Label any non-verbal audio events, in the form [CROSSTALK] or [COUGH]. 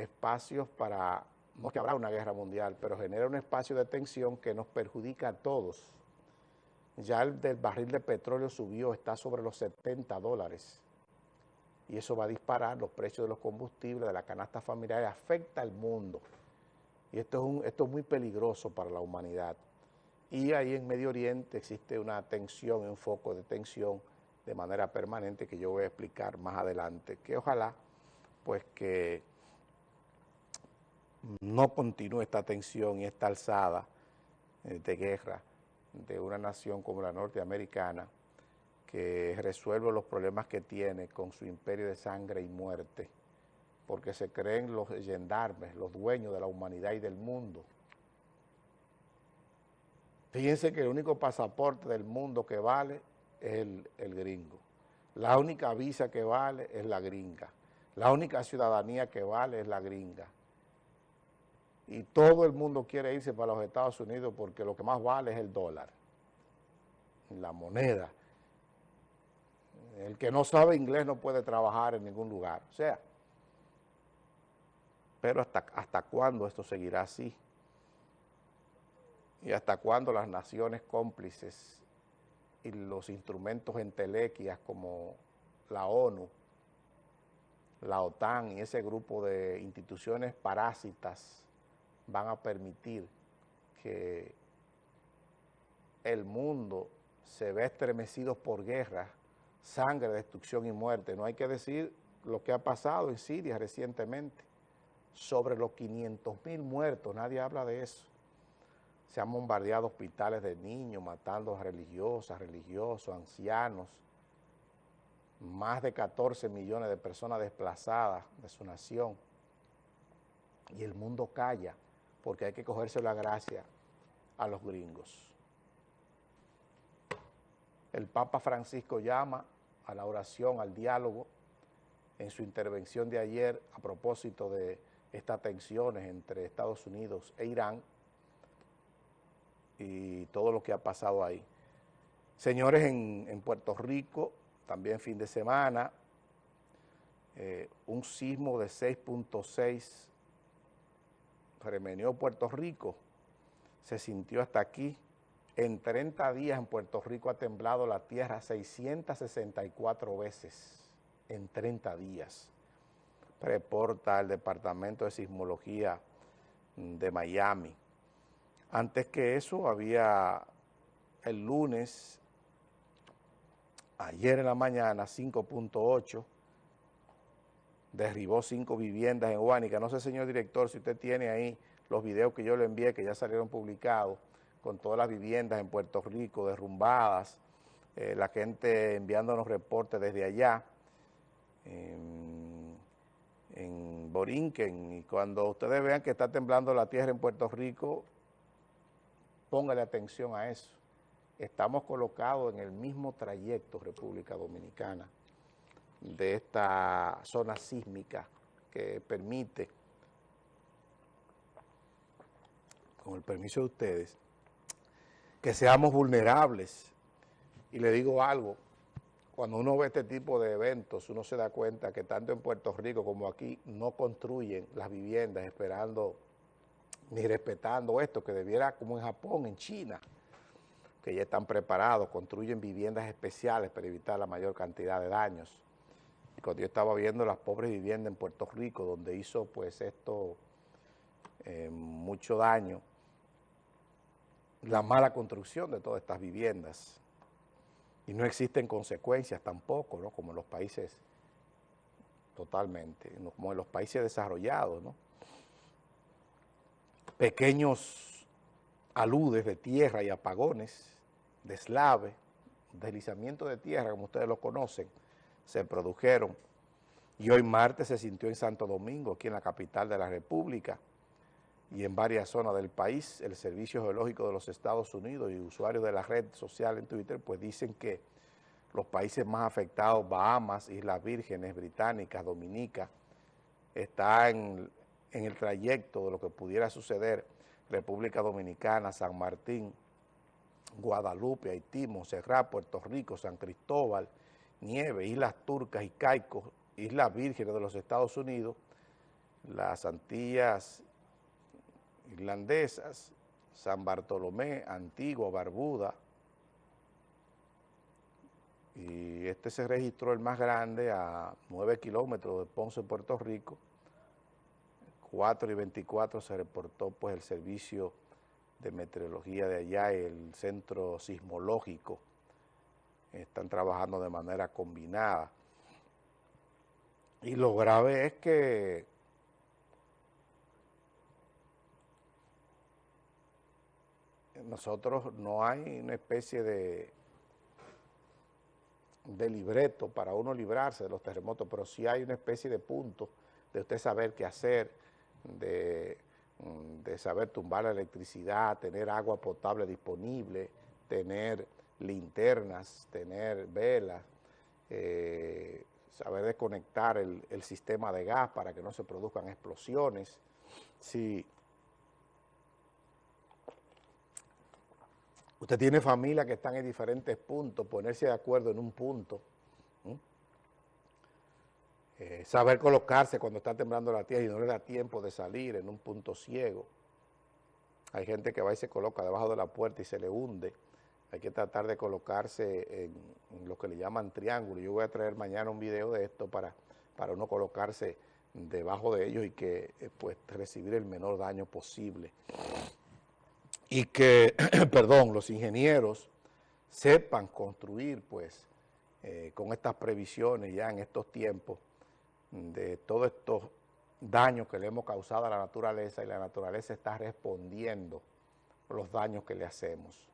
espacios para, no que habrá una guerra mundial, pero genera un espacio de tensión que nos perjudica a todos. Ya el del barril de petróleo subió, está sobre los 70 dólares. Y eso va a disparar los precios de los combustibles, de la canasta familiar, afecta al mundo. Y esto es, un, esto es muy peligroso para la humanidad. Y ahí en Medio Oriente existe una tensión, un foco de tensión de manera permanente que yo voy a explicar más adelante, que ojalá pues que no continúe esta tensión y esta alzada eh, de guerra de una nación como la norteamericana que resuelve los problemas que tiene con su imperio de sangre y muerte, porque se creen los gendarmes, los dueños de la humanidad y del mundo. Fíjense que el único pasaporte del mundo que vale es el, el gringo. La única visa que vale es la gringa. La única ciudadanía que vale es la gringa. Y todo el mundo quiere irse para los Estados Unidos porque lo que más vale es el dólar, la moneda. El que no sabe inglés no puede trabajar en ningún lugar. O sea, pero hasta, hasta cuándo esto seguirá así? ¿Y hasta cuándo las naciones cómplices y los instrumentos entelequias como la ONU, la OTAN y ese grupo de instituciones parásitas van a permitir que el mundo se ve estremecido por guerra, sangre, destrucción y muerte. No hay que decir lo que ha pasado en Siria recientemente, sobre los 500 mil muertos, nadie habla de eso se han bombardeado hospitales de niños, matando a religiosas, religiosos, ancianos, más de 14 millones de personas desplazadas de su nación. Y el mundo calla, porque hay que cogerse la gracia a los gringos. El Papa Francisco llama a la oración, al diálogo, en su intervención de ayer a propósito de estas tensiones entre Estados Unidos e Irán, y todo lo que ha pasado ahí. Señores, en, Puerto Rico, también fin de semana, eh, un sismo de 6.6 remeneó Puerto Rico, se sintió hasta aquí. En 30 días en Puerto Rico ha temblado la tierra 664 veces, en 30 días. Reporta el Departamento de Sismología de Miami. Antes que eso había el lunes, ayer en la mañana, 5.8, derribó cinco viviendas en Huánica. No sé, señor director, si usted tiene ahí los videos que yo le envié, que ya salieron publicados, con todas las viviendas en Puerto Rico derrumbadas, eh, la gente enviándonos reportes desde allá, en, en Borinquen, y cuando ustedes vean que está temblando la tierra en Puerto Rico, Póngale atención a eso. Estamos colocados en el mismo trayecto, República Dominicana, de esta zona sísmica que permite, con el permiso de ustedes, que seamos vulnerables. Y le digo algo, cuando uno ve este tipo de eventos, uno se da cuenta que tanto en Puerto Rico como aquí no construyen las viviendas esperando ni respetando esto, que debiera, como en Japón, en China, que ya están preparados, construyen viviendas especiales para evitar la mayor cantidad de daños. Cuando yo estaba viendo las pobres viviendas en Puerto Rico, donde hizo pues esto eh, mucho daño, la mala construcción de todas estas viviendas. Y no existen consecuencias tampoco, ¿no? Como en los países, totalmente, como en los países desarrollados, pequeños aludes de tierra y apagones, deslave, deslizamiento de tierra, como ustedes lo conocen, se produjeron. Y hoy martes se sintió en Santo Domingo, aquí en la capital de la República, y en varias zonas del país, el Servicio Geológico de los Estados Unidos y usuarios de la red social en Twitter, pues dicen que los países más afectados, Bahamas, Islas Vírgenes, Británicas, Dominica, están en el trayecto de lo que pudiera suceder República Dominicana, San Martín, Guadalupe, Haití, Montserrat, Puerto Rico, San Cristóbal, Nieve, Islas Turcas y Caicos, Islas Vírgenes de los Estados Unidos, las Antillas irlandesas, San Bartolomé, Antigua, Barbuda, y este se registró el más grande a 9 kilómetros de Ponce, Puerto Rico, 4 y 24 se reportó pues el servicio de meteorología de allá, el centro sismológico, están trabajando de manera combinada. Y lo grave es que nosotros no hay una especie de, de libreto para uno librarse de los terremotos, pero sí hay una especie de punto de usted saber qué hacer, de, mm, de saber tumbar la electricidad, tener agua potable disponible, tener linternas, tener velas, eh, saber desconectar el, el, sistema de gas para que no se produzcan explosiones. Si usted tiene familia que están en diferentes puntos, ponerse de acuerdo en un punto, eh, saber colocarse cuando está temblando la tierra y no le da tiempo de salir en un punto ciego. Hay gente que va y se coloca debajo de la puerta y se le hunde hay que tratar de colocarse en, lo que le llaman triángulo. Yo voy a traer mañana un video de esto para, para uno colocarse debajo de ellos y que eh, pues recibir el menor daño posible. Y que, [CLEARS THROAT] perdón, los ingenieros sepan construir pues eh, con estas previsiones ya en estos tiempos de todos estos daños que le hemos causado a la naturaleza y la naturaleza está respondiendo los daños que le hacemos.